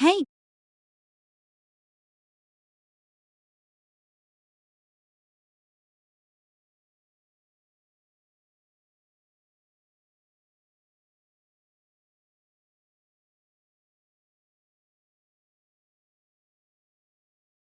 Hey,